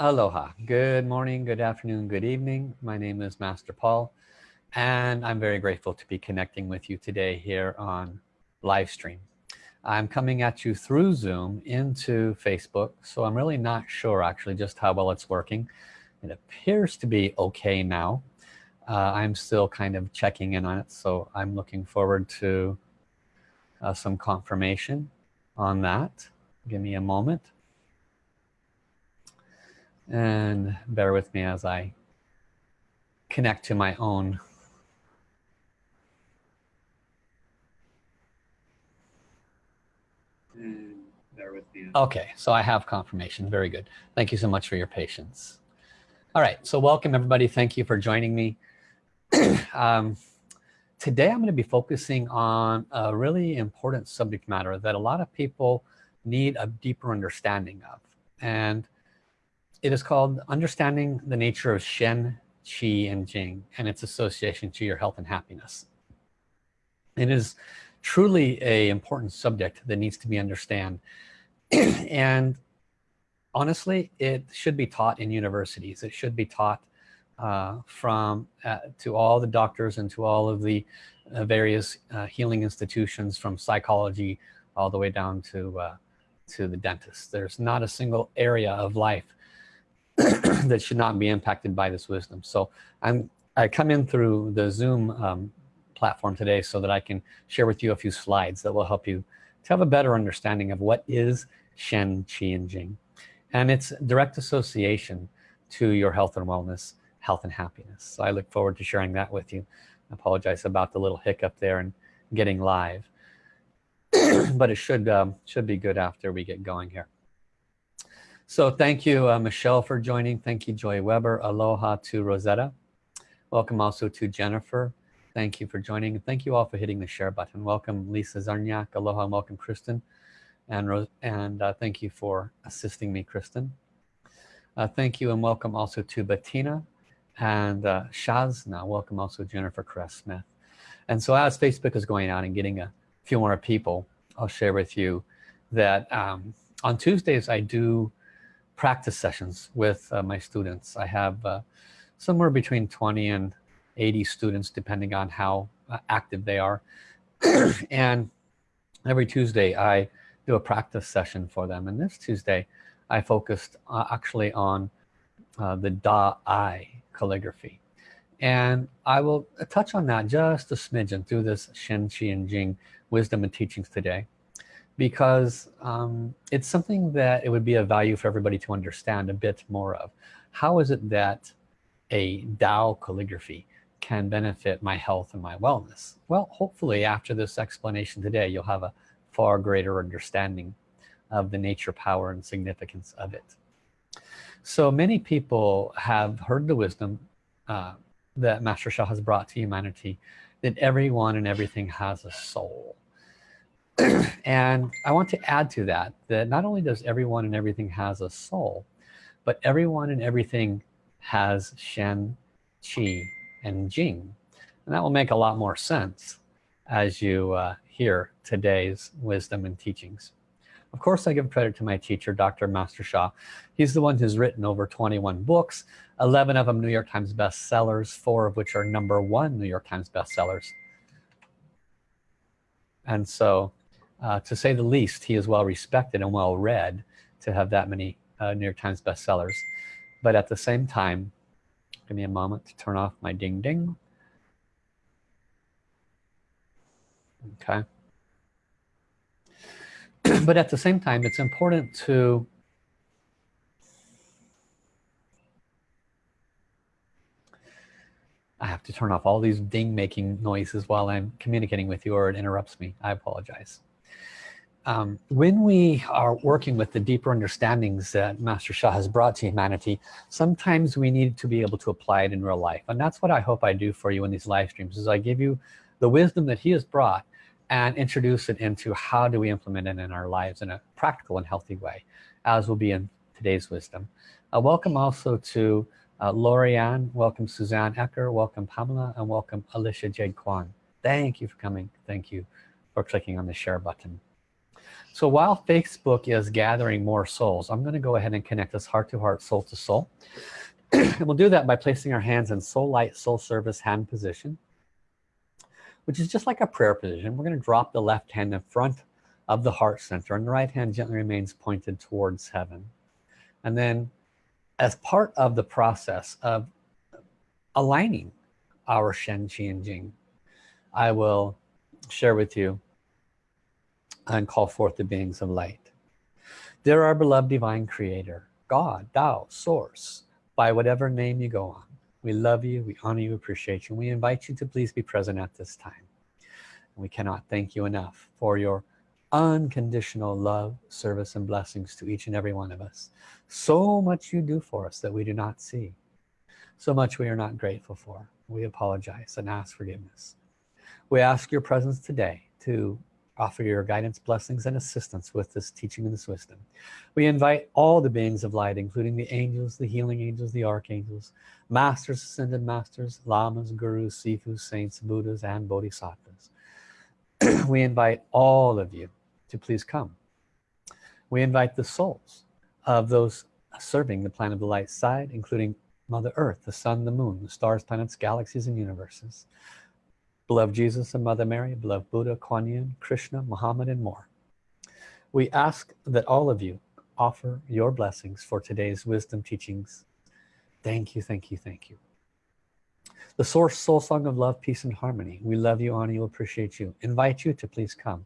Aloha. Good morning, good afternoon, good evening. My name is Master Paul and I'm very grateful to be connecting with you today here on live stream. I'm coming at you through Zoom into Facebook so I'm really not sure actually just how well it's working. It appears to be okay now. Uh, I'm still kind of checking in on it so I'm looking forward to uh, some confirmation on that. Give me a moment and bear with me as I connect to my own. Okay so I have confirmation. Very good. Thank you so much for your patience. All right so welcome everybody. Thank you for joining me. Um, today I'm going to be focusing on a really important subject matter that a lot of people need a deeper understanding of. And it is called understanding the nature of Shen, Qi, and Jing and its association to your health and happiness. It is truly a important subject that needs to be understood and honestly it should be taught in universities. It should be taught uh, from uh, to all the doctors and to all of the uh, various uh, healing institutions from psychology all the way down to uh, to the dentist. There's not a single area of life that should not be impacted by this wisdom. So I'm I come in through the zoom um, platform today so that I can share with you a few slides that will help you to have a better understanding of what is Shen Qi and Jing. And its direct association to your health and wellness health and happiness. So I look forward to sharing that with you. I apologize about the little hiccup there and getting live. But it should um, should be good after we get going here so thank you, uh, Michelle, for joining. Thank you, Joy Weber. Aloha to Rosetta. Welcome also to Jennifer. Thank you for joining. Thank you all for hitting the share button. Welcome, Lisa Zarniak. Aloha and welcome, Kristen. And, and uh, thank you for assisting me, Kristen. Uh, thank you and welcome also to Bettina and uh, Shazna. Welcome also Jennifer Cress Smith. And so as Facebook is going out and getting a few more people, I'll share with you that um, on Tuesdays I do practice sessions with uh, my students. I have uh, somewhere between 20 and 80 students depending on how uh, active they are. And every Tuesday I do a practice session for them. And this Tuesday I focused uh, actually on uh, the Da I calligraphy. And I will touch on that just a smidgen through this Shen Qi and Jing wisdom and teachings today because um, it's something that it would be a value for everybody to understand a bit more of. How is it that a Tao calligraphy can benefit my health and my wellness? Well hopefully after this explanation today you'll have a far greater understanding of the nature power and significance of it. So many people have heard the wisdom uh, that Master Sha has brought to humanity that everyone and everything has a soul and I want to add to that that not only does everyone and everything has a soul but everyone and everything has Shen Qi and Jing. And that will make a lot more sense as you uh, hear today's wisdom and teachings. Of course I give credit to my teacher dr. Master Sha he's the one who's written over 21 books 11 of them New York Times bestsellers four of which are number one New York Times bestsellers. And so uh, to say the least he is well respected and well read to have that many uh, New York Times bestsellers. But at the same time give me a moment to turn off my ding ding. Okay. But at the same time it's important to I have to turn off all these ding making noises while I'm communicating with you or it interrupts me. I apologize um, when we are working with the deeper understandings that Master Sha has brought to humanity sometimes we need to be able to apply it in real life. And that's what I hope I do for you in these live streams is I give you the wisdom that he has brought and introduce it into how do we implement it in our lives in a practical and healthy way as will be in today's wisdom. Uh, welcome also to uh, Lorianne welcome Suzanne Ecker welcome Pamela and welcome Alicia Jade Kwan. Thank you for coming. Thank you for clicking on the share button so while Facebook is gathering more souls I'm gonna go ahead and connect us heart to heart soul to soul. And we'll do that by placing our hands in soul light soul service hand position which is just like a prayer position. We're going to drop the left hand in front of the heart center and the right hand gently remains pointed towards heaven. And then as part of the process of aligning our Shen Qi and Jing I will share with you and call forth the beings of light. There our beloved divine creator God Tao source by whatever name you go on we love you we honor you appreciate you we invite you to please be present at this time. We cannot thank you enough for your unconditional love service and blessings to each and every one of us. So much you do for us that we do not see. So much we are not grateful for. We apologize and ask forgiveness. We ask your presence today to offer your guidance blessings and assistance with this teaching and this wisdom. We invite all the beings of light including the angels the healing angels the archangels masters ascended masters lamas gurus sifus saints buddhas and bodhisattvas. We invite all of you to please come. We invite the souls of those serving the planet of the light side including mother earth the sun the moon the stars planets galaxies and universes beloved Jesus and Mother Mary beloved Buddha Kuan Yin Krishna Muhammad and more. We ask that all of you offer your blessings for today's wisdom teachings. Thank you thank you thank you. The source soul song of love peace and harmony. We love you honor you appreciate you. Invite you to please come.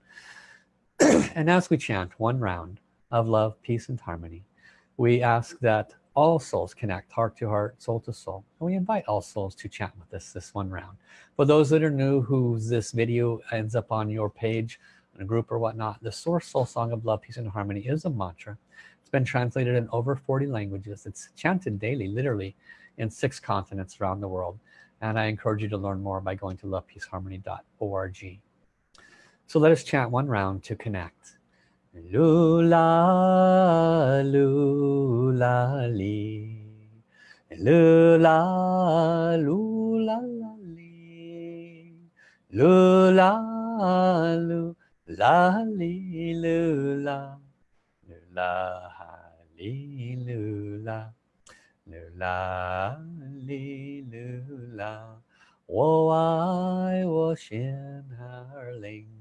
And as we chant one round of love peace and harmony we ask that all souls connect heart to heart soul to soul. And we invite all souls to chant with us this one round. For those that are new who this video ends up on your page in a group or whatnot the source soul song of love peace and harmony is a mantra. It's been translated in over 40 languages. It's chanted daily literally in six continents around the world. And I encourage you to learn more by going to lovepeaceharmony.org so let us chant one round to connect Lula, lula, li. Lula, lula, li. Lula, lula, li, lula. Lula, li, lula. Lula, li, lula. 我爱我心儿灵。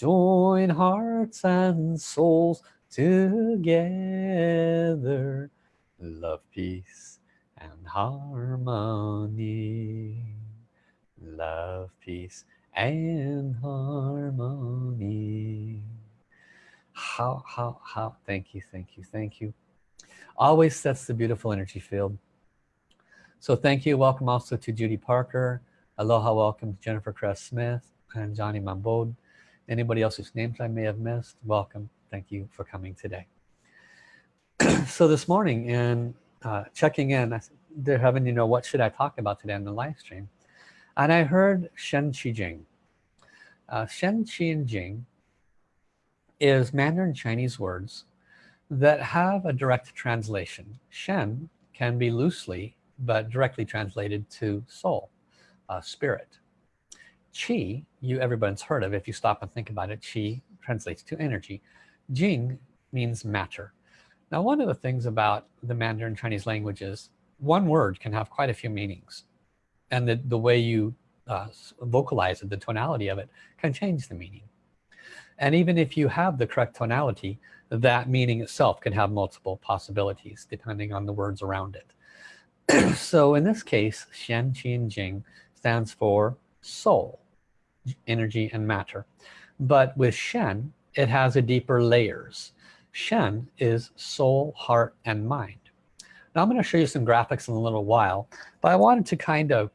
join hearts and souls together. Love peace and harmony. Love peace and harmony. How how how thank you thank you thank you. Always sets the beautiful energy field. So thank you. Welcome also to Judy Parker. Aloha welcome to Jennifer Cress Smith and Johnny Mambode anybody else whose names I may have missed? Welcome. Thank you for coming today. So this morning in uh, checking in they're having you know what should I talk about today in the live stream? And I heard Shen Qi Jing uh, Shen Qi Jing is Mandarin Chinese words that have a direct translation. Shen can be loosely but directly translated to soul uh, spirit Qi, you everyone's heard of if you stop and think about it. Qi translates to energy. Jing means matter. Now one of the things about the Mandarin Chinese languages, one word can have quite a few meanings. And the, the way you uh, vocalize it, the tonality of it, can change the meaning. And even if you have the correct tonality, that meaning itself can have multiple possibilities depending on the words around it. so in this case, Shen Qi Jing stands for soul energy and matter. But with Shen it has a deeper layers. Shen is soul heart and mind. Now I'm going to show you some graphics in a little while but I wanted to kind of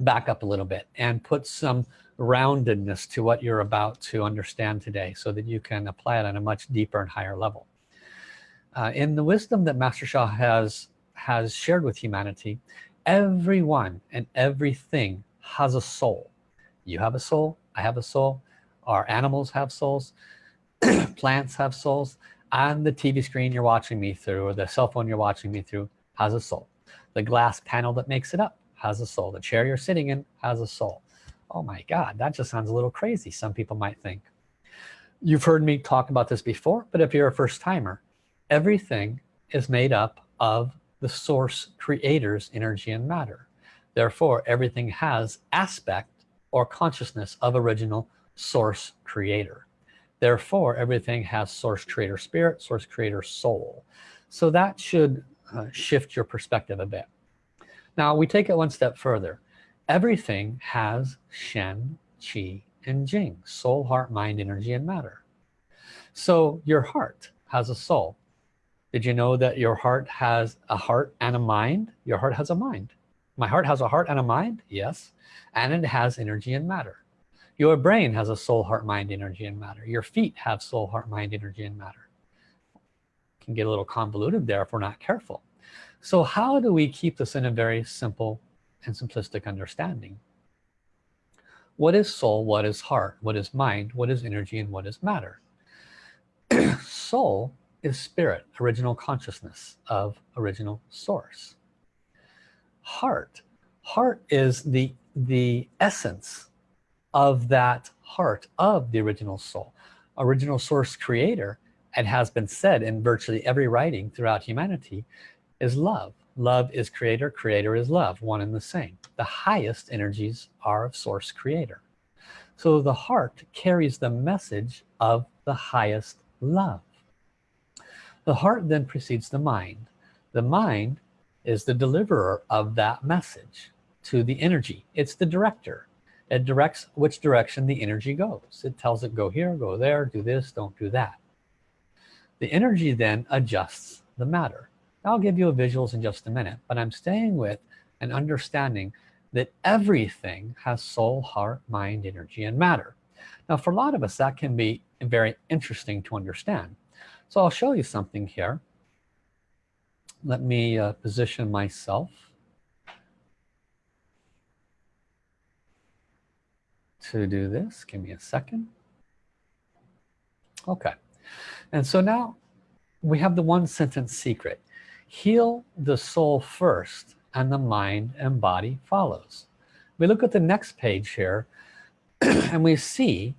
back up a little bit and put some roundedness to what you're about to understand today so that you can apply it on a much deeper and higher level. Uh, in the wisdom that Master Sha has has shared with humanity everyone and everything has a soul. You have a soul I have a soul our animals have souls plants have souls and the TV screen you're watching me through or the cell phone you're watching me through has a soul. The glass panel that makes it up has a soul. The chair you're sitting in has a soul. Oh my god that just sounds a little crazy some people might think. You've heard me talk about this before but if you're a first-timer everything is made up of the source creators energy and matter therefore everything has aspect or consciousness of original source creator. Therefore everything has source creator spirit source creator soul. So that should uh, shift your perspective a bit. Now we take it one step further. Everything has Shen Qi and Jing soul heart mind energy and matter. So your heart has a soul. Did you know that your heart has a heart and a mind? Your heart has a mind my heart has a heart and a mind? Yes. And it has energy and matter. Your brain has a soul heart mind energy and matter. Your feet have soul heart mind energy and matter. Can get a little convoluted there if we're not careful. So how do we keep this in a very simple and simplistic understanding? What is soul what is heart what is mind what is energy and what is matter? Soul is spirit original consciousness of original source heart. Heart is the the essence of that heart of the original soul. Original source creator and has been said in virtually every writing throughout humanity is love. Love is creator creator is love one and the same. The highest energies are of source creator. So the heart carries the message of the highest love. The heart then precedes the mind. The mind is the deliverer of that message to the energy. It's the director. It directs which direction the energy goes. It tells it go here go there do this don't do that. The energy then adjusts the matter. I'll give you a visuals in just a minute but I'm staying with an understanding that everything has soul heart mind energy and matter. Now for a lot of us that can be very interesting to understand. So I'll show you something here let me uh, position myself to do this. Give me a second. Okay. And so now we have the one sentence secret. Heal the soul first and the mind and body follows. We look at the next page here and we see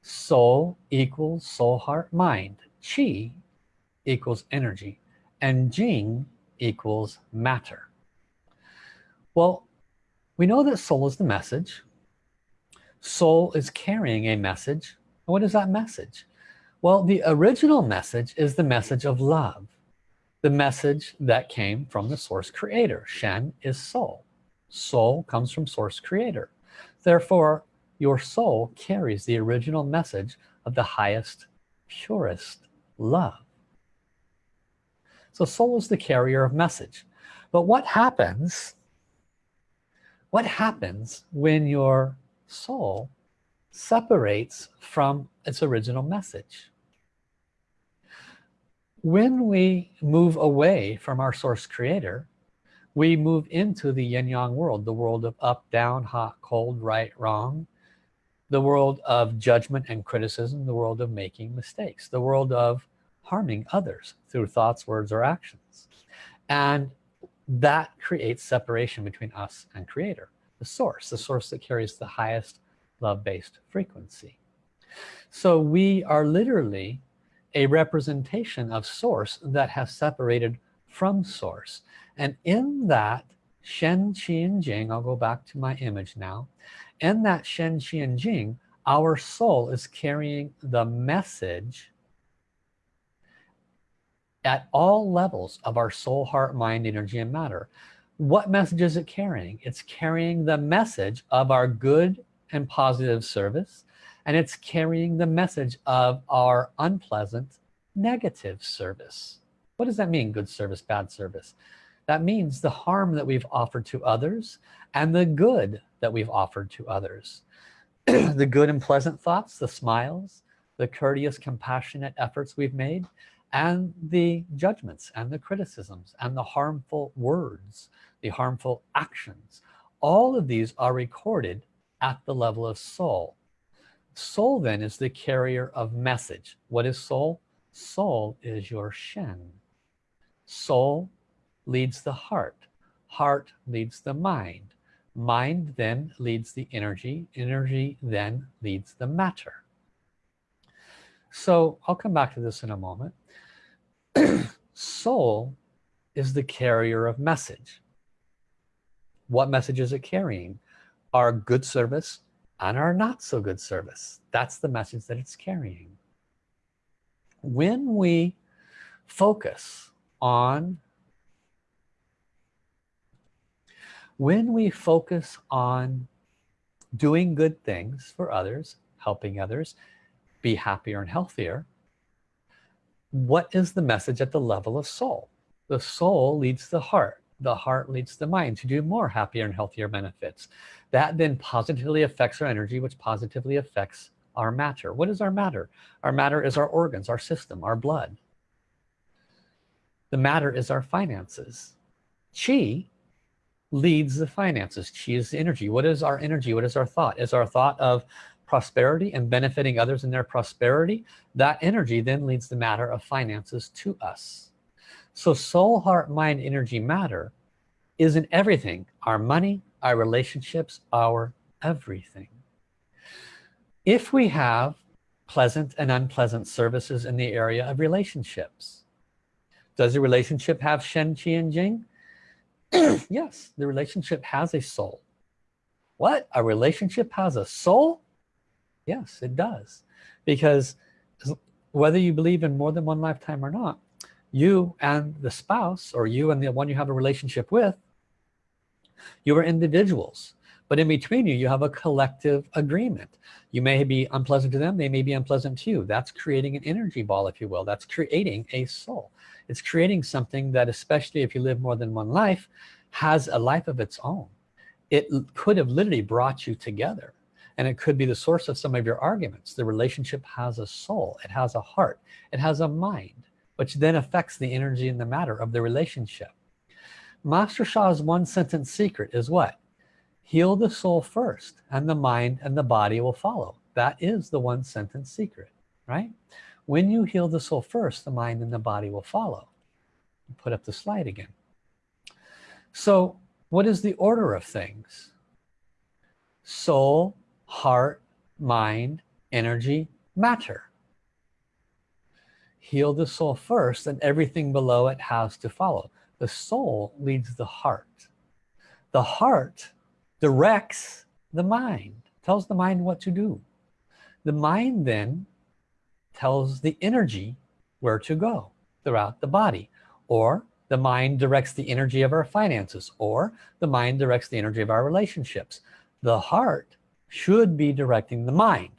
soul equals soul heart mind. Chi equals energy and jing equals matter. Well we know that soul is the message. Soul is carrying a message. What is that message? Well the original message is the message of love the message that came from the source creator. Shen is soul soul comes from source creator. Therefore your soul carries the original message of the highest purest love so soul is the carrier of message. But what happens what happens when your soul separates from its original message? When we move away from our source creator we move into the yin-yang world the world of up down hot cold right wrong the world of judgment and criticism the world of making mistakes the world of harming others through thoughts words or actions. And that creates separation between us and creator the source the source that carries the highest love-based frequency. So we are literally a representation of source that has separated from source. And in that Shen Qi and Jing I'll go back to my image now. In that Shen Qi and Jing our soul is carrying the message at all levels of our soul heart mind energy and matter. What message is it carrying? It's carrying the message of our good and positive service and it's carrying the message of our unpleasant negative service. What does that mean good service bad service? That means the harm that we've offered to others and the good that we've offered to others. The good and pleasant thoughts the smiles the courteous compassionate efforts we've made and the judgments and the criticisms and the harmful words the harmful actions all of these are recorded at the level of soul soul then is the carrier of message. What is soul soul is your shen. Soul leads the heart. Heart leads the mind. Mind then leads the energy. Energy then leads the matter. So I'll come back to this in a moment soul is the carrier of message. What message is it carrying? Our good service and our not so good service. That's the message that it's carrying. When we focus on when we focus on doing good things for others helping others be happier and healthier what is the message at the level of soul? The soul leads the heart. The heart leads the mind to do more happier and healthier benefits. That then positively affects our energy which positively affects our matter. What is our matter? Our matter is our organs our system our blood. The matter is our finances. Chi leads the finances. Chi is the energy. What is our energy? What is our thought? Is our thought of prosperity and benefiting others in their prosperity that energy then leads the matter of finances to us so soul heart mind energy matter is in everything our money our relationships our everything if we have pleasant and unpleasant services in the area of relationships does the relationship have Shen, Qi, and Jing? yes, the relationship has a soul. What? A relationship has a soul? Yes, it does. Because whether you believe in more than one lifetime or not, you and the spouse or you and the one you have a relationship with, you are individuals. But in between you, you have a collective agreement. You may be unpleasant to them, they may be unpleasant to you. That's creating an energy ball, if you will. That's creating a soul it's creating something that especially if you live more than one life has a life of its own it could have literally brought you together and it could be the source of some of your arguments. The relationship has a soul. It has a heart. It has a mind which then affects the energy and the matter of the relationship. Master Sha's one sentence secret is what? Heal the soul first and the mind and the body will follow. That is the one sentence secret right? When you heal the soul first the mind and the body will follow. Put up the slide again. So what is the order of things? Soul heart mind energy matter. Heal the soul first and everything below it has to follow. The soul leads the heart. The heart directs the mind tells the mind what to do. The mind then tells the energy where to go throughout the body or the mind directs the energy of our finances or the mind directs the energy of our relationships. The heart should be directing the mind.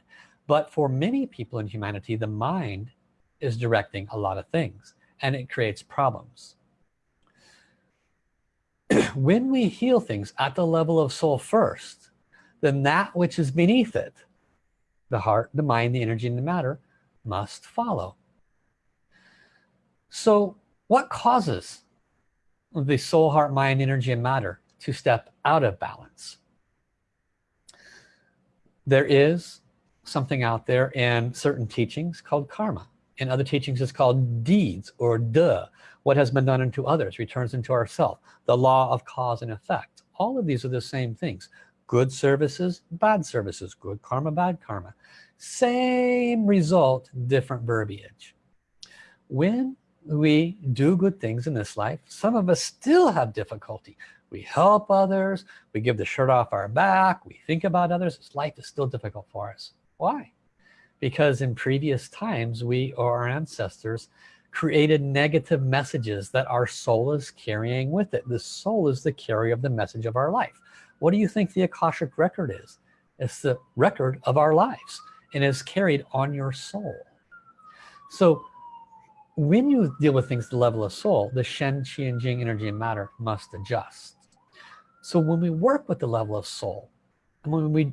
But for many people in humanity the mind is directing a lot of things and it creates problems. When we heal things at the level of soul first then that which is beneath it the heart the mind the energy and the matter must follow. So what causes the soul heart mind energy and matter to step out of balance there is something out there in certain teachings called karma. In other teachings it's called deeds or duh what has been done unto others returns into ourself the law of cause and effect. All of these are the same things. Good services bad services. Good karma bad karma. Same result different verbiage. When we do good things in this life some of us still have difficulty we help others we give the shirt off our back we think about others life is still difficult for us. Why? Because in previous times we or our ancestors created negative messages that our soul is carrying with it. The soul is the carrier of the message of our life. What do you think the Akashic record is? It's the record of our lives and is carried on your soul. So when you deal with things at the level of soul the Shen Qi and Jing energy and matter must adjust so when we work with the level of soul and when we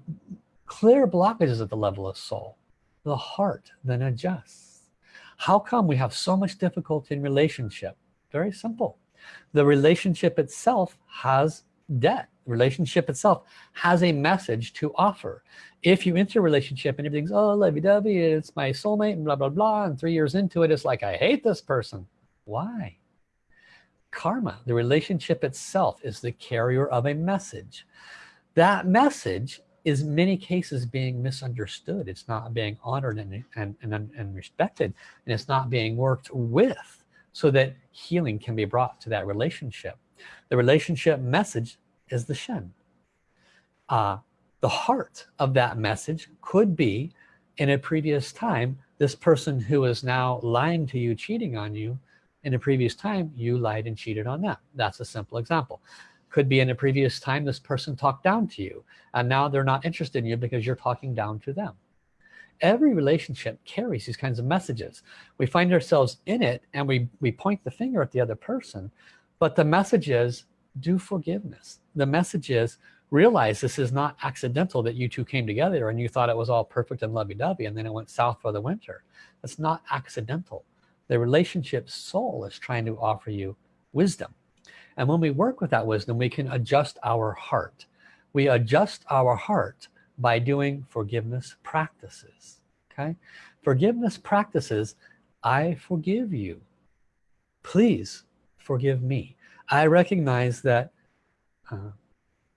clear blockages at the level of soul the heart then adjusts. How come we have so much difficulty in relationship? Very simple. The relationship itself has debt. Relationship itself has a message to offer. If you enter a relationship and everything's oh lovey-dovey it's my soulmate and blah blah blah and three years into it it's like I hate this person. Why karma. The relationship itself is the carrier of a message. That message is many cases being misunderstood. It's not being honored and, and, and, and respected and it's not being worked with so that healing can be brought to that relationship. The relationship message is the Shen. Uh, the heart of that message could be in a previous time this person who is now lying to you cheating on you in a previous time you lied and cheated on them. That's a simple example. Could be in a previous time this person talked down to you and now they're not interested in you because you're talking down to them. Every relationship carries these kinds of messages. We find ourselves in it and we we point the finger at the other person but the message is do forgiveness. The message is realize this is not accidental that you two came together and you thought it was all perfect and lovey-dovey and then it went south for the winter. It's not accidental the relationship soul is trying to offer you wisdom. And when we work with that wisdom we can adjust our heart. We adjust our heart by doing forgiveness practices okay? Forgiveness practices I forgive you. Please forgive me. I recognize that uh,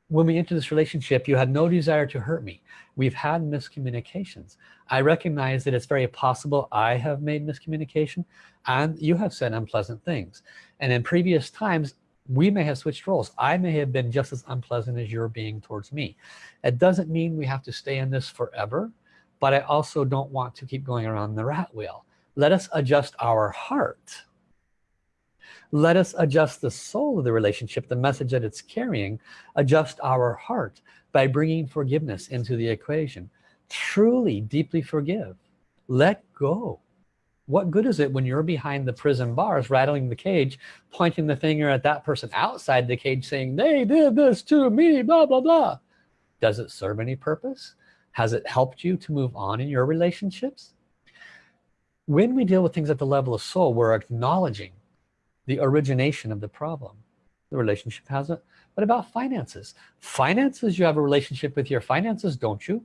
when we enter this relationship you had no desire to hurt me. We've had miscommunications. I recognize that it's very possible I have made miscommunication and you have said unpleasant things. And in previous times we may have switched roles. I may have been just as unpleasant as you're being towards me. It doesn't mean we have to stay in this forever but I also don't want to keep going around the rat wheel. Let us adjust our heart let us adjust the soul of the relationship the message that it's carrying. Adjust our heart by bringing forgiveness into the equation. Truly deeply forgive. Let go. What good is it when you're behind the prison bars rattling the cage pointing the finger at that person outside the cage saying they did this to me blah blah blah. Does it serve any purpose? Has it helped you to move on in your relationships? When we deal with things at the level of soul we're acknowledging the origination of the problem. The relationship has it what about finances. Finances you have a relationship with your finances don't you?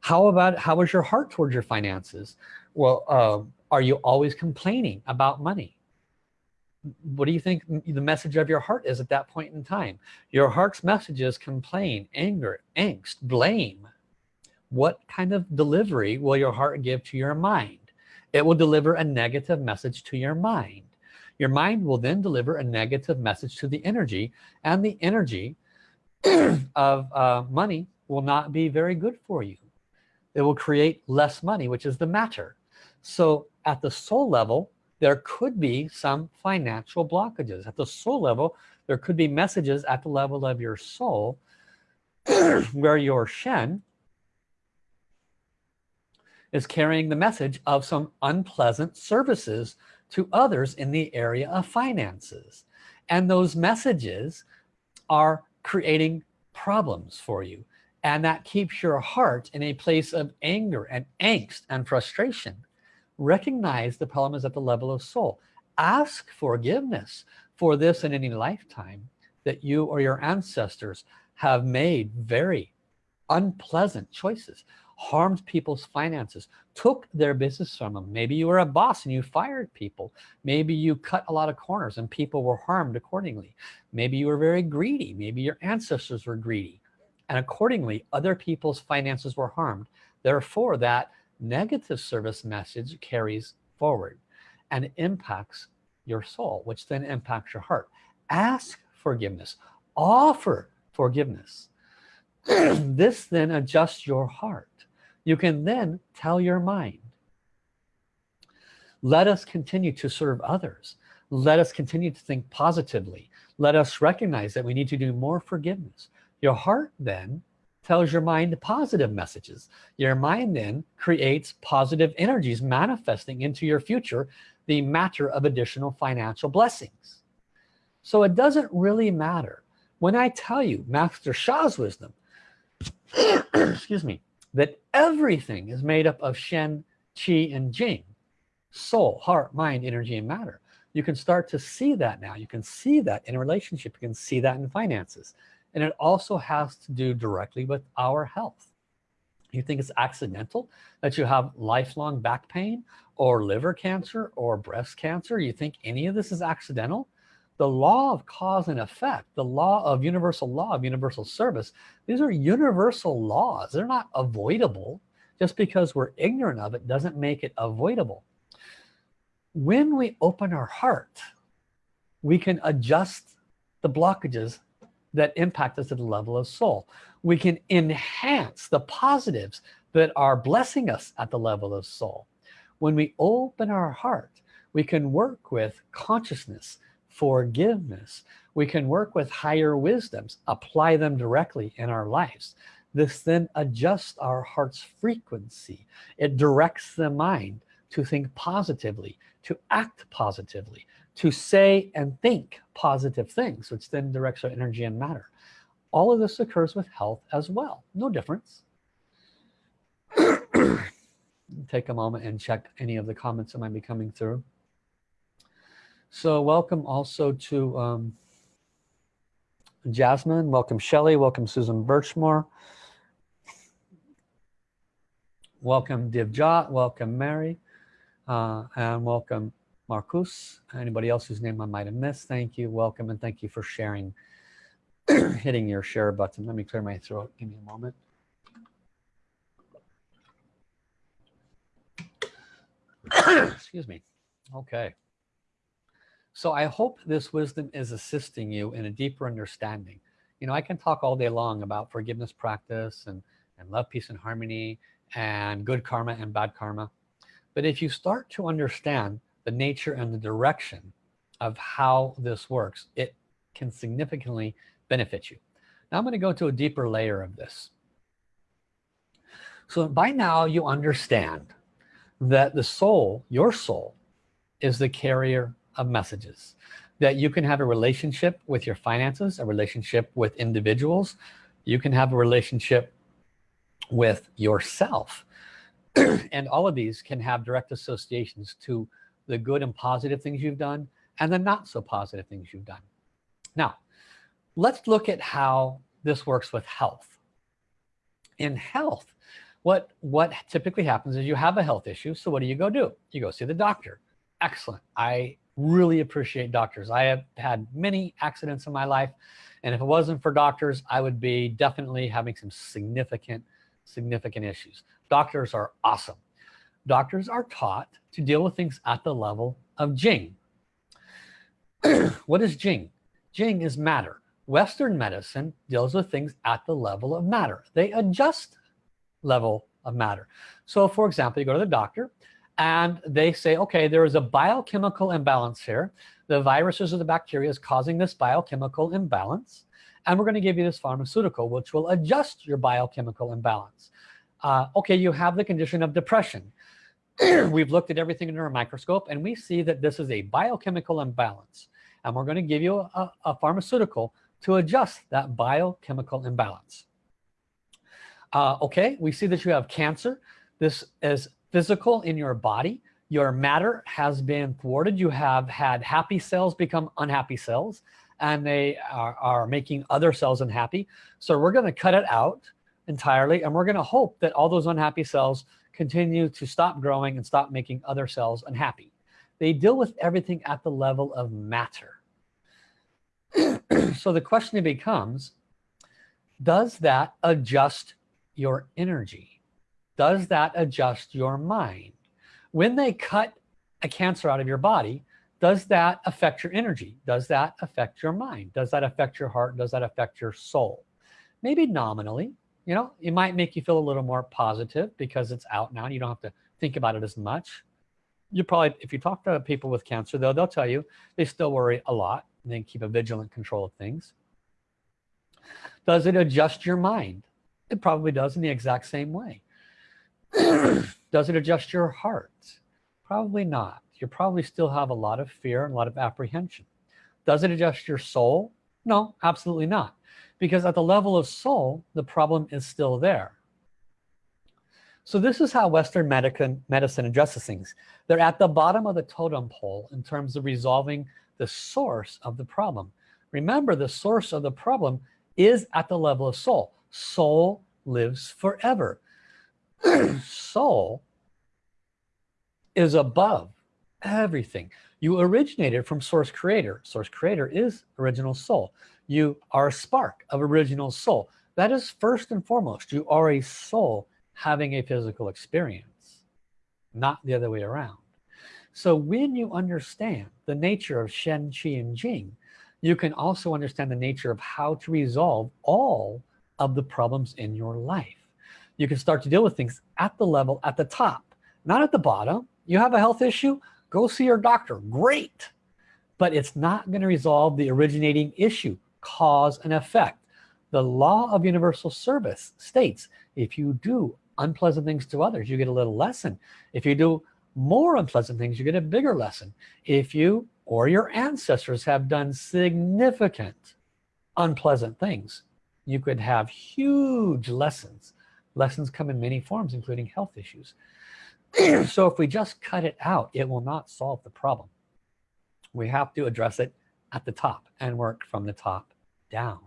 How about how is your heart towards your finances? Well uh, are you always complaining about money? What do you think the message of your heart is at that point in time? Your heart's message is complain anger angst blame. What kind of delivery will your heart give to your mind? It will deliver a negative message to your mind your mind will then deliver a negative message to the energy and the energy of uh, money will not be very good for you. It will create less money which is the matter. So at the soul level there could be some financial blockages. At the soul level there could be messages at the level of your soul where your Shen is carrying the message of some unpleasant services to others in the area of finances. And those messages are creating problems for you. And that keeps your heart in a place of anger and angst and frustration. Recognize the problem is at the level of soul. Ask forgiveness for this in any lifetime that you or your ancestors have made very unpleasant choices harmed people's finances took their business from them maybe you were a boss and you fired people. Maybe you cut a lot of corners and people were harmed accordingly. Maybe you were very greedy. Maybe your ancestors were greedy. And accordingly other people's finances were harmed. Therefore that negative service message carries forward and impacts your soul which then impacts your heart. Ask forgiveness. Offer forgiveness. This then adjusts your heart you can then tell your mind. Let us continue to serve others. Let us continue to think positively. Let us recognize that we need to do more forgiveness. Your heart then tells your mind positive messages. Your mind then creates positive energies manifesting into your future the matter of additional financial blessings. So it doesn't really matter. When I tell you Master Sha's wisdom excuse me that everything is made up of Shen, Qi, and Jing. Soul, heart, mind, energy, and matter. You can start to see that now. You can see that in a relationship. You can see that in finances. And it also has to do directly with our health. You think it's accidental that you have lifelong back pain or liver cancer or breast cancer? You think any of this is accidental? The law of cause and effect, the law of universal law of universal service, these are universal laws. They're not avoidable. Just because we're ignorant of it doesn't make it avoidable. When we open our heart, we can adjust the blockages that impact us at the level of soul. We can enhance the positives that are blessing us at the level of soul. When we open our heart, we can work with consciousness, forgiveness. We can work with higher wisdoms, apply them directly in our lives. This then adjusts our heart's frequency. It directs the mind to think positively, to act positively, to say and think positive things, which then directs our energy and matter. All of this occurs with health as well. No difference. Take a moment and check any of the comments that might be coming through. So welcome also to um, Jasmine, welcome Shelley, welcome Susan Birchmore. Welcome Divjot, welcome Mary, uh, and welcome Marcus. Anybody else whose name I might have missed, thank you, welcome, and thank you for sharing, hitting your share button. Let me clear my throat, give me a moment. Excuse me. Okay. So I hope this wisdom is assisting you in a deeper understanding. You know, I can talk all day long about forgiveness practice and, and love, peace, and harmony and good karma and bad karma. But if you start to understand the nature and the direction of how this works it can significantly benefit you now I'm going to go to a deeper layer of this so by now you understand that the soul your soul is the carrier of messages. That you can have a relationship with your finances a relationship with individuals. You can have a relationship with yourself. And all of these can have direct associations to the good and positive things you've done and the not so positive things you've done. Now let's look at how this works with health. In health what what typically happens is you have a health issue so what do you go do? You go see the doctor. Excellent. I really appreciate doctors I have had many accidents in my life and if it wasn't for doctors I would be definitely having some significant significant issues doctors are awesome doctors are taught to deal with things at the level of Jing. what is Jing? Jing is matter. Western medicine deals with things at the level of matter. They adjust level of matter. So for example, you go to the doctor and they say, okay, there is a biochemical imbalance here. The viruses or the bacteria is causing this biochemical imbalance. And we're gonna give you this pharmaceutical, which will adjust your biochemical imbalance. Uh, okay, you have the condition of depression. we've looked at everything under a microscope and we see that this is a biochemical imbalance and we're going to give you a, a pharmaceutical to adjust that biochemical imbalance uh, okay we see that you have cancer this is physical in your body your matter has been thwarted you have had happy cells become unhappy cells and they are, are making other cells unhappy so we're going to cut it out entirely and we're going to hope that all those unhappy cells continue to stop growing and stop making other cells unhappy. They deal with everything at the level of matter. so the question becomes, does that adjust your energy? Does that adjust your mind? When they cut a cancer out of your body, does that affect your energy? Does that affect your mind? Does that affect your heart? Does that affect your soul? Maybe nominally, you know it might make you feel a little more positive because it's out now you don't have to think about it as much you probably if you talk to people with cancer though they'll tell you they still worry a lot and they keep a vigilant control of things does it adjust your mind it probably does in the exact same way does it adjust your heart probably not you probably still have a lot of fear and a lot of apprehension does it adjust your soul no absolutely not because at the level of soul the problem is still there so this is how Western medicine, medicine addresses things. They're at the bottom of the totem pole in terms of resolving the source of the problem. Remember, the source of the problem is at the level of soul. Soul lives forever. soul is above everything. You originated from source creator. Source creator is original soul. You are a spark of original soul. That is first and foremost. You are a soul having a physical experience, not the other way around. So when you understand the nature of Shen, Qi, and Jing, you can also understand the nature of how to resolve all of the problems in your life. You can start to deal with things at the level, at the top, not at the bottom. You have a health issue, go see your doctor, great. But it's not gonna resolve the originating issue, cause and effect. The law of universal service states, if you do unpleasant things to others, you get a little lesson. If you do more unpleasant things, you get a bigger lesson. If you or your ancestors have done significant unpleasant things, you could have huge lessons. Lessons come in many forms, including health issues. so if we just cut it out, it will not solve the problem. We have to address it at the top and work from the top down.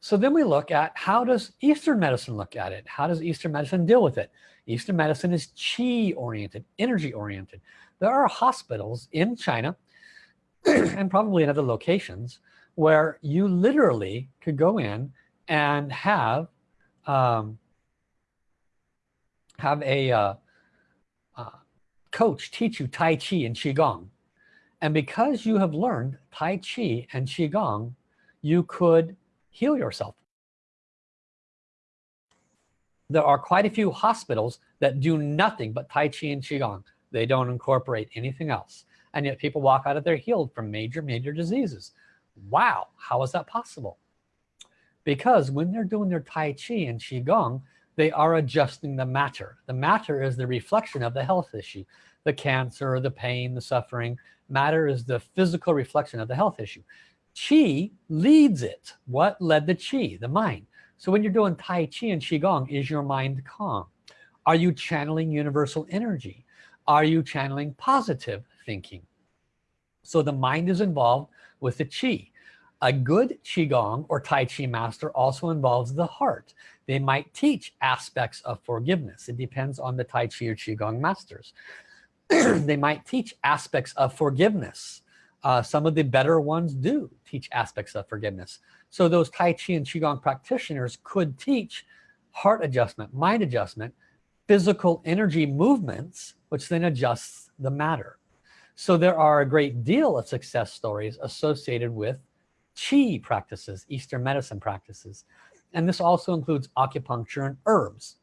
So then we look at how does Eastern medicine look at it? How does Eastern medicine deal with it? Eastern medicine is chi oriented, energy oriented. There are hospitals in China and probably in other locations where you literally could go in and have um, have a uh, uh, coach teach you Tai Chi and Qigong. And because you have learned Tai Chi and Qigong, you could heal yourself. There are quite a few hospitals that do nothing but Tai Chi and Qigong. They don't incorporate anything else. And yet people walk out of there healed from major, major diseases. Wow, how is that possible? Because when they're doing their Tai Chi and Qigong, they are adjusting the matter. The matter is the reflection of the health issue, the cancer, the pain, the suffering. Matter is the physical reflection of the health issue. Qi leads it. What led the Qi? The mind. So when you're doing Tai Chi and Qigong, is your mind calm? Are you channeling universal energy? Are you channeling positive thinking? So the mind is involved with the Qi. A good Qigong or Tai Chi master also involves the heart. They might teach aspects of forgiveness. It depends on the Tai Chi or Qigong masters. they might teach aspects of forgiveness. Uh, some of the better ones do teach aspects of forgiveness. So those Tai Chi and Qigong practitioners could teach heart adjustment, mind adjustment, physical energy movements, which then adjusts the matter. So there are a great deal of success stories associated with Qi practices, Eastern medicine practices. And this also includes acupuncture and herbs.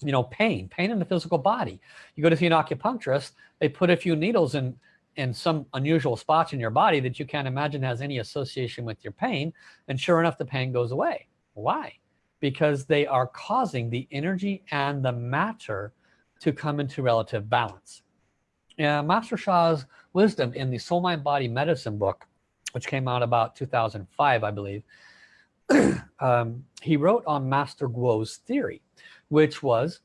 You know, pain, pain in the physical body. You go to see an acupuncturist, they put a few needles in in some unusual spots in your body that you can't imagine has any association with your pain and sure enough the pain goes away why because they are causing the energy and the matter to come into relative balance yeah, Master Sha's wisdom in the soul mind body medicine book which came out about 2005 I believe um, he wrote on Master Guo's theory which was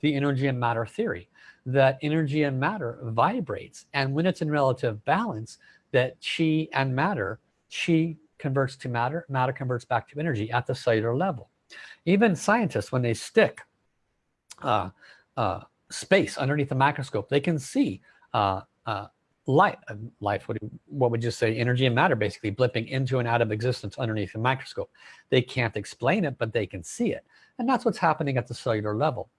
the energy and matter theory that energy and matter vibrates and when it's in relative balance that chi and matter chi converts to matter matter converts back to energy at the cellular level. Even scientists when they stick uh, uh, space underneath the microscope they can see uh, uh light life what, what would you say energy and matter basically blipping into and out of existence underneath the microscope. They can't explain it but they can see it. And that's what's happening at the cellular level.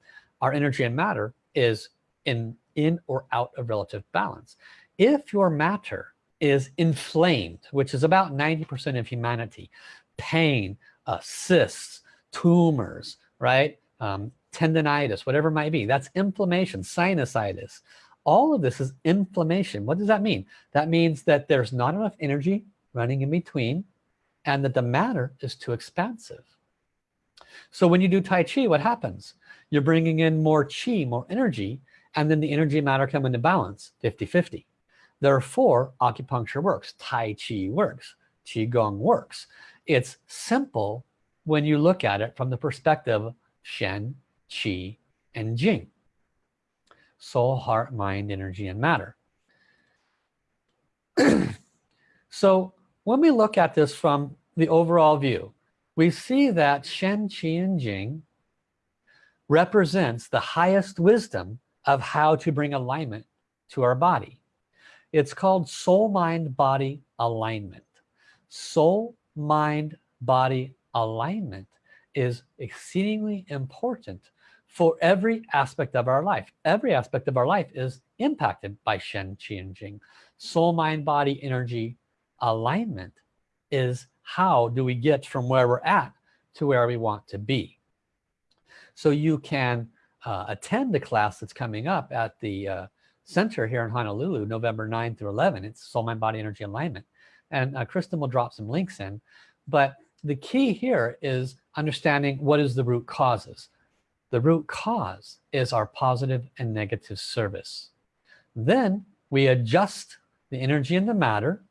Our energy and matter is in in or out of relative balance. If your matter is inflamed which is about 90% of humanity pain uh, cysts tumors right? Um, tendonitis whatever it might be that's inflammation sinusitis all of this is inflammation. What does that mean? That means that there's not enough energy running in between and that the matter is too expansive. So when you do Tai Chi what happens? You're bringing in more Chi more energy and then the energy matter come into balance 50-50 therefore acupuncture works Tai Chi works Qigong works. It's simple when you look at it from the perspective of Shen, Qi, and Jing. Soul, heart, mind, energy, and matter. so when we look at this from the overall view, we see that Shen, Qi, and Jing represents the highest wisdom of how to bring alignment to our body. It's called soul, mind, body alignment. Soul, mind, body alignment is exceedingly important for every aspect of our life. Every aspect of our life is impacted by Shen, Qi, and Jing. Soul, mind, body, energy alignment is how do we get from where we're at to where we want to be. So you can uh, attend the class that's coming up at the uh, center here in Honolulu, November 9 through 11. It's Soul, Mind, Body, Energy Alignment. And uh, Kristen will drop some links in. But the key here is understanding what is the root causes. The root cause is our positive and negative service. Then we adjust the energy and the matter,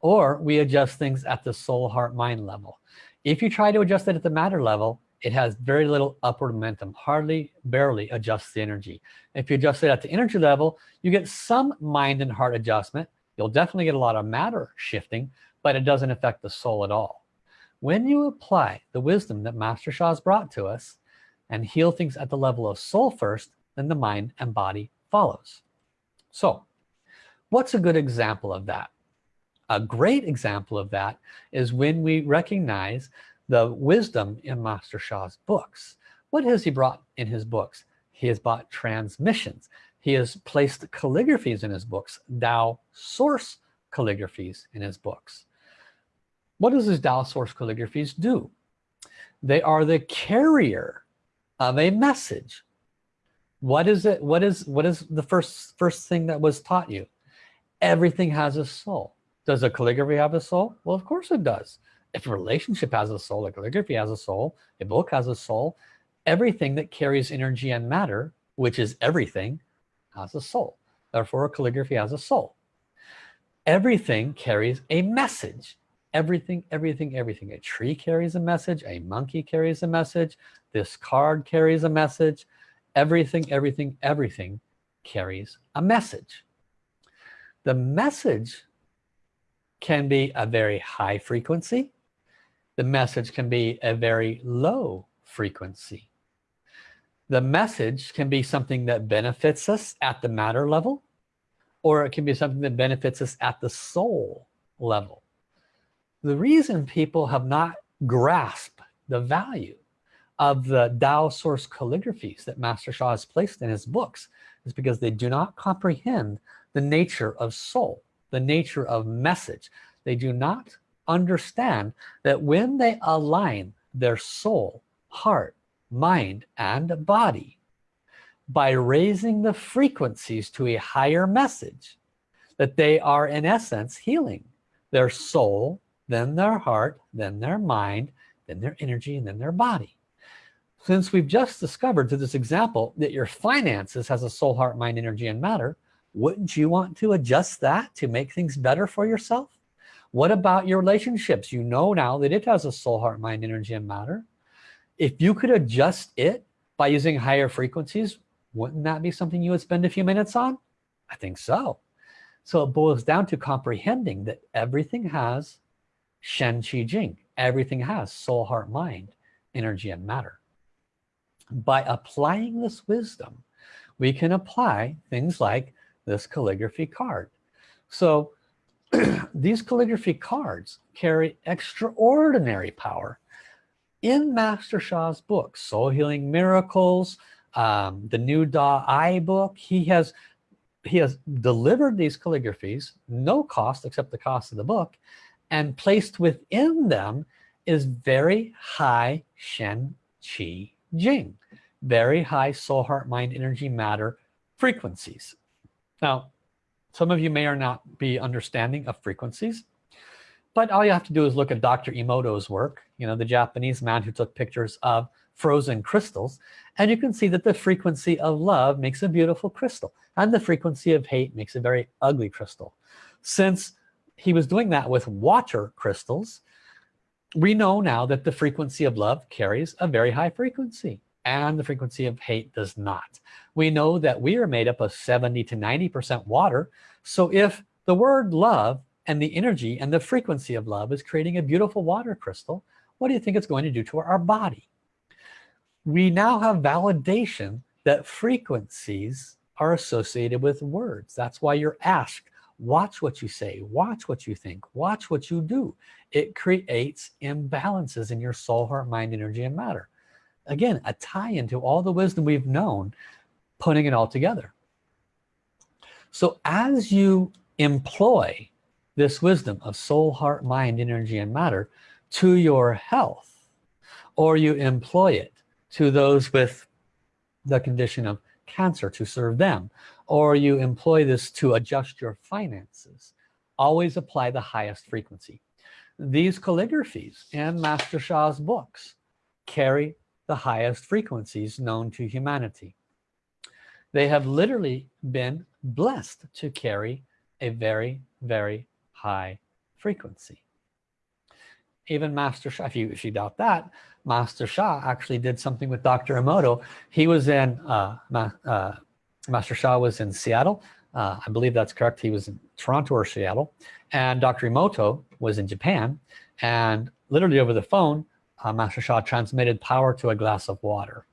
or we adjust things at the soul, heart, mind level. If you try to adjust it at the matter level, it has very little upward momentum, hardly, barely adjusts the energy. If you adjust it at the energy level, you get some mind and heart adjustment. You'll definitely get a lot of matter shifting, but it doesn't affect the soul at all. When you apply the wisdom that Master Sha has brought to us and heal things at the level of soul first, then the mind and body follows. So what's a good example of that? A great example of that is when we recognize the wisdom in Master Sha's books. What has he brought in his books? He has brought transmissions. He has placed calligraphies in his books, Tao source calligraphies in his books. What does his Tao source calligraphies do? They are the carrier of a message. What is it? What is what is the first first thing that was taught you? Everything has a soul. Does a calligraphy have a soul? Well, of course it does if a relationship has a soul, a calligraphy has a soul, a book has a soul, everything that carries energy and matter, which is everything, has a soul. Therefore, a calligraphy has a soul. Everything carries a message. Everything, everything, everything. A tree carries a message. A monkey carries a message. This card carries a message. Everything, everything, everything carries a message. The message can be a very high frequency the message can be a very low frequency. The message can be something that benefits us at the matter level, or it can be something that benefits us at the soul level. The reason people have not grasped the value of the Tao source calligraphies that Master Sha has placed in his books is because they do not comprehend the nature of soul, the nature of message. They do not understand that when they align their soul, heart, mind, and body by raising the frequencies to a higher message, that they are in essence healing their soul, then their heart, then their mind, then their energy, and then their body. Since we've just discovered through this example that your finances has a soul, heart, mind, energy, and matter, wouldn't you want to adjust that to make things better for yourself? What about your relationships? You know now that it has a soul, heart, mind, energy, and matter. If you could adjust it by using higher frequencies, wouldn't that be something you would spend a few minutes on? I think so. So it boils down to comprehending that everything has Shen Qi Jing. Everything has soul, heart, mind, energy, and matter. By applying this wisdom, we can apply things like this calligraphy card. So these calligraphy cards carry extraordinary power in Master Sha's book, Soul Healing Miracles, um, the New Da I book. He has he has delivered these calligraphies, no cost except the cost of the book, and placed within them is very high Shen Qi Jing, very high soul, heart, mind, energy, matter frequencies. Now, some of you may or not be understanding of frequencies, but all you have to do is look at Dr. Emoto's work, you know, the Japanese man who took pictures of frozen crystals, and you can see that the frequency of love makes a beautiful crystal, and the frequency of hate makes a very ugly crystal. Since he was doing that with water crystals, we know now that the frequency of love carries a very high frequency and the frequency of hate does not. We know that we are made up of 70 to 90 percent water. So if the word love and the energy and the frequency of love is creating a beautiful water crystal what do you think it's going to do to our body? We now have validation that frequencies are associated with words. That's why you're asked watch what you say watch what you think watch what you do. It creates imbalances in your soul heart mind energy and matter. Again a tie into all the wisdom we've known putting it all together. So as you employ this wisdom of soul heart mind energy and matter to your health or you employ it to those with the condition of cancer to serve them or you employ this to adjust your finances always apply the highest frequency. These calligraphies and Master Sha's books carry the highest frequencies known to humanity. They have literally been blessed to carry a very very high frequency. Even Master Sha if you if you doubt that Master Sha actually did something with Dr. Emoto. He was in uh, uh, Master Sha was in Seattle. Uh, I believe that's correct. He was in Toronto or Seattle. And Dr. Emoto was in Japan. And literally over the phone uh, Master Sha transmitted power to a glass of water.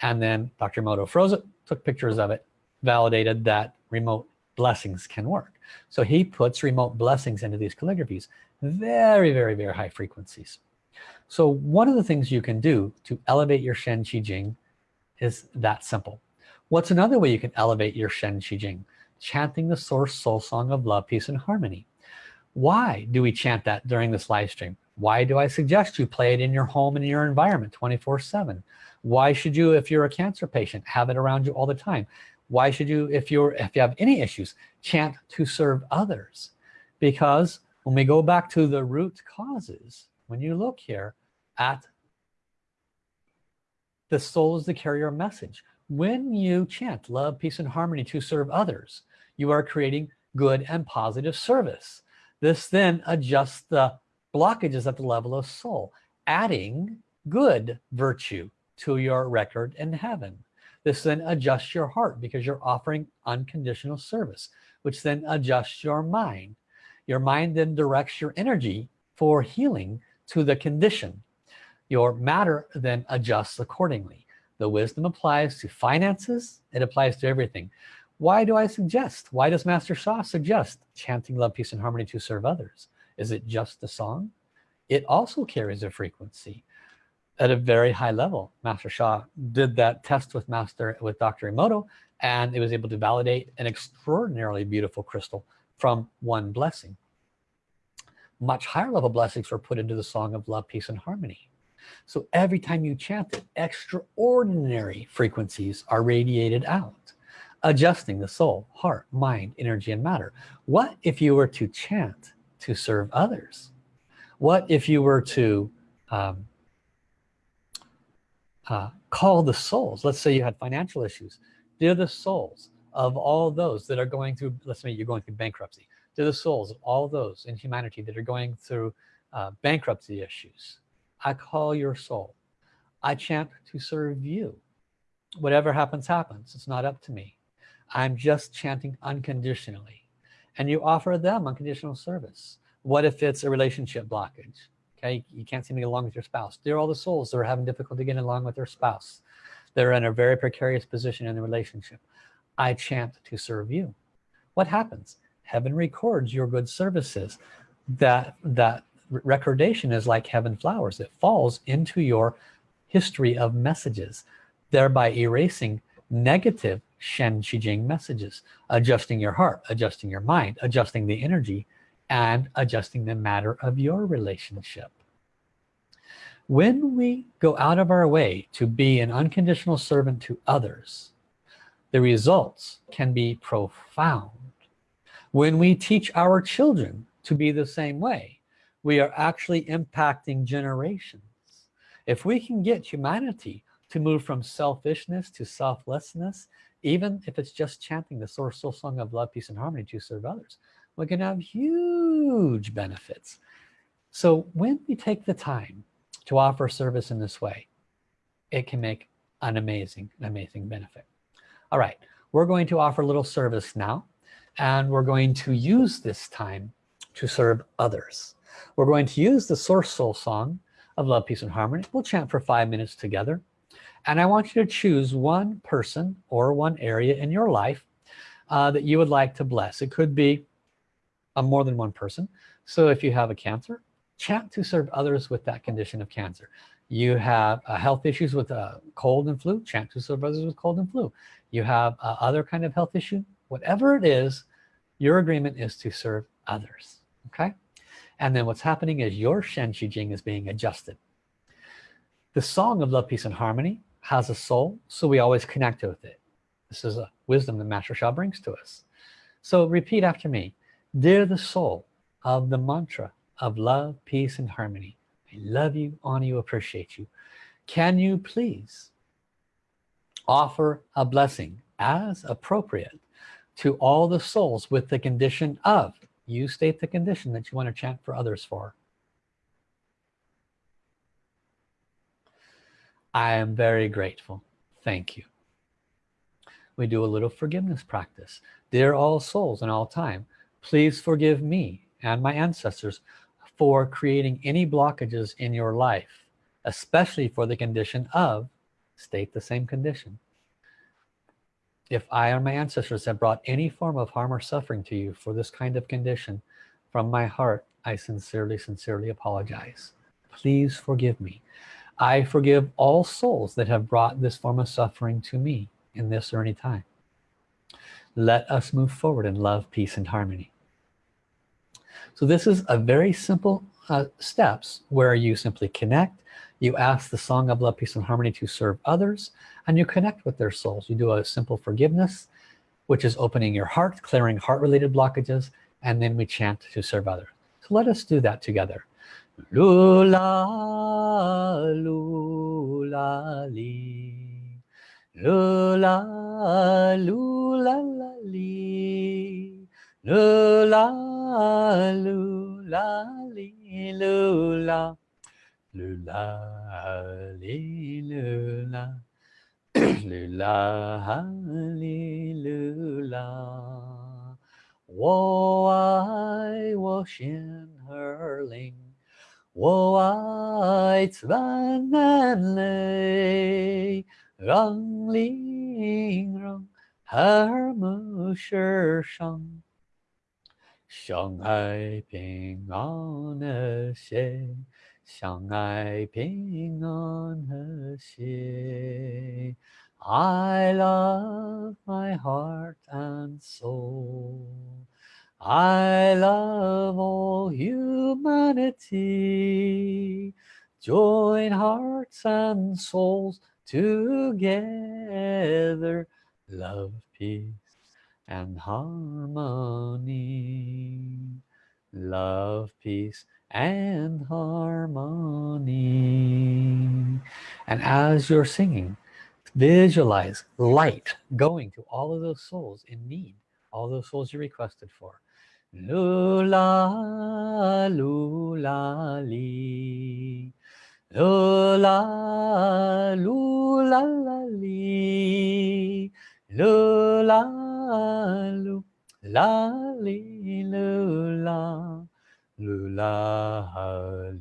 And then Dr. Emoto froze it took pictures of it validated that remote blessings can work. So he puts remote blessings into these calligraphies very very very high frequencies. So one of the things you can do to elevate your Shen Qi Jing is that simple what's another way you can elevate your Shen Qi Jing chanting the source soul song of love peace and harmony. Why do we chant that during this live stream? Why do I suggest you play it in your home and in your environment 24 7 why should you if you're a cancer patient have it around you all the time? Why should you if you're if you have any issues chant to serve others? Because when we go back to the root causes when you look here at the soul is the carrier message when you chant love peace and harmony to serve others you are creating good and positive service. This then adjusts the blockages at the level of soul adding good virtue to your record in heaven. This then adjusts your heart because you're offering unconditional service which then adjusts your mind. Your mind then directs your energy for healing to the condition. Your matter then adjusts accordingly the wisdom applies to finances it applies to everything. Why do I suggest? Why does Master Sha suggest chanting love peace and harmony to serve others? Is it just a song? It also carries a frequency. At a very high level Master Sha did that test with Master with Dr. Emoto and it was able to validate an extraordinarily beautiful crystal from one blessing. Much higher level blessings were put into the song of love peace and harmony so every time you chant it extraordinary frequencies are radiated out adjusting the soul heart mind energy and matter. What if you were to chant to serve others? What if you were to um, uh, call the souls? Let's say you had financial issues. They're the souls of all those that are going through let's say you're going through bankruptcy. They're the souls of all those in humanity that are going through uh, bankruptcy issues I call your soul. I chant to serve you. Whatever happens happens. It's not up to me. I'm just chanting unconditionally. And you offer them unconditional service. What if it's a relationship blockage? Okay you can't seem to get along with your spouse. They're all the souls that are having difficulty getting along with their spouse. They're in a very precarious position in the relationship. I chant to serve you. What happens? Heaven records your good services that that recordation is like heaven flowers. It falls into your history of messages thereby erasing negative Shen Qi Jing messages adjusting your heart adjusting your mind adjusting the energy and adjusting the matter of your relationship. When we go out of our way to be an unconditional servant to others the results can be profound. When we teach our children to be the same way we are actually impacting generations. If we can get humanity to move from selfishness to selflessness even if it's just chanting the source soul song of love peace and harmony to serve others we can have huge benefits. So when we take the time to offer service in this way it can make an amazing amazing benefit. All right we're going to offer a little service now and we're going to use this time to serve others we're going to use the source soul song of love peace and harmony. We'll chant for five minutes together. And I want you to choose one person or one area in your life uh, that you would like to bless. It could be a more than one person. So if you have a cancer chant to serve others with that condition of cancer. You have uh, health issues with uh, cold and flu chant to serve others with cold and flu. You have uh, other kind of health issue whatever it is your agreement is to serve others okay and then what's happening is your Shen Qi Jing is being adjusted. The song of love peace and harmony has a soul so we always connect with it. This is a wisdom that Master Sha brings to us. So repeat after me. Dear the soul of the mantra of love peace and harmony. I love you honor you appreciate you. Can you please offer a blessing as appropriate to all the souls with the condition of you state the condition that you want to chant for others for. I am very grateful. Thank you. We do a little forgiveness practice. Dear all souls in all time please forgive me and my ancestors for creating any blockages in your life especially for the condition of state the same condition if I or my ancestors have brought any form of harm or suffering to you for this kind of condition from my heart I sincerely sincerely apologize. Please forgive me. I forgive all souls that have brought this form of suffering to me in this or any time. Let us move forward in love peace and harmony. So this is a very simple uh, steps where you simply connect you ask the song of love peace and harmony to serve others and you connect with their souls. You do a simple forgiveness which is opening your heart clearing heart related blockages and then we chant to serve others. So let us do that together. Lula lula li. Lula lula lula li. Lula lula li Alléluia. Alléluia. Alléluia. Alléluia. Oh, I was in her ling. Oh, I twan and lay. Rang ling rang. Her musher shang. 相爱平安和谐。相爱平安和谐 I love my heart and soul I love all humanity join hearts and souls together love peace and harmony. Love peace and harmony. And as you're singing visualize light going to all of those souls in need all those souls you requested for. Lula lula li. Lula lula li lula lula li lula lula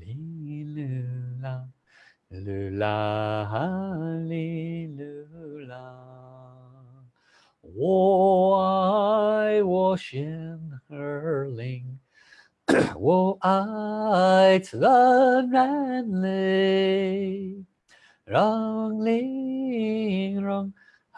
li lula lula li lula 我爱我心儿灵，我爱自然人类，让灵让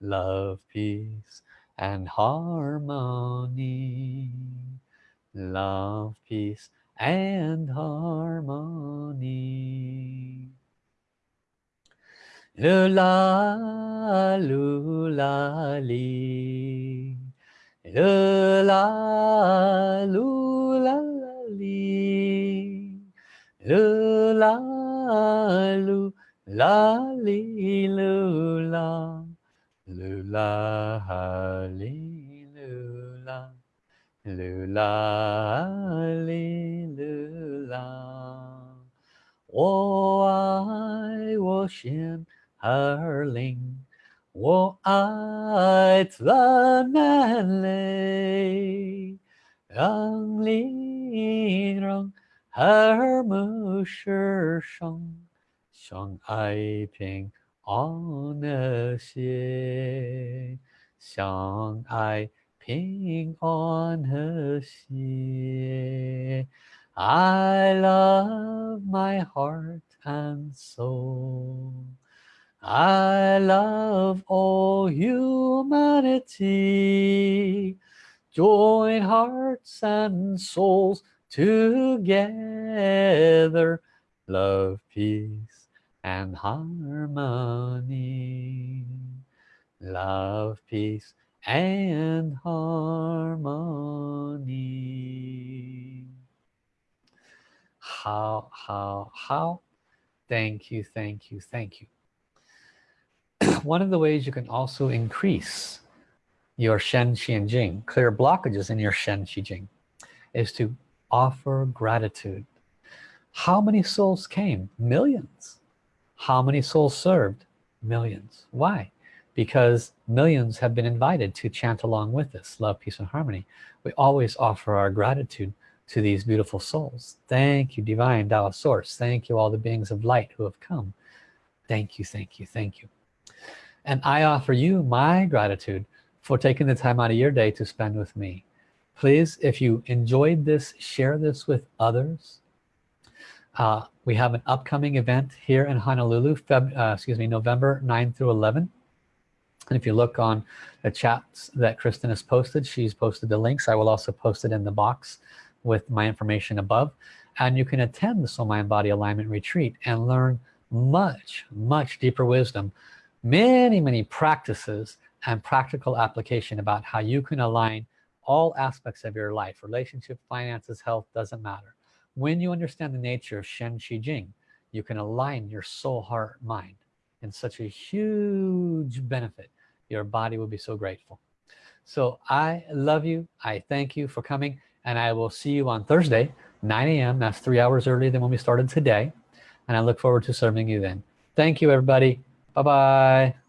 Love, peace, and harmony. Love peace and harmony. Lula lula li. Lula lula li. Lula lula li lula 噜啦哈林，噜啦，噜啦哈林，噜啦。我爱我心儿灵，我爱咱南岭，南岭人和睦是生，生太平。安和谐，相爱平安和谐。I love my heart and soul. I love all humanity join hearts and souls together love peace and harmony love peace and harmony how how how thank you thank you thank you one of the ways you can also increase your Shen Qi Jing, clear blockages in your Shen Qi Jing, is to offer gratitude. How many souls came? Millions. How many souls served? Millions. Why? Because millions have been invited to chant along with us, love, peace, and harmony. We always offer our gratitude to these beautiful souls. Thank you, Divine Tao Source. Thank you, all the beings of light who have come. Thank you, thank you, thank you and I offer you my gratitude for taking the time out of your day to spend with me please if you enjoyed this share this with others uh, we have an upcoming event here in Honolulu Feb uh, excuse me November 9 through 11 and if you look on the chats that Kristen has posted she's posted the links. I will also post it in the box with my information above. And you can attend the soul mind body alignment retreat and learn much much deeper wisdom many many practices and practical application about how you can align all aspects of your life relationship finances health doesn't matter when you understand the nature of Shen Qi Jing you can align your soul heart mind in such a huge benefit. Your body will be so grateful. So I love you. I thank you for coming and I will see you on Thursday 9 a.m. that's three hours earlier than when we started today and I look forward to serving you then. Thank you everybody. Bye-bye.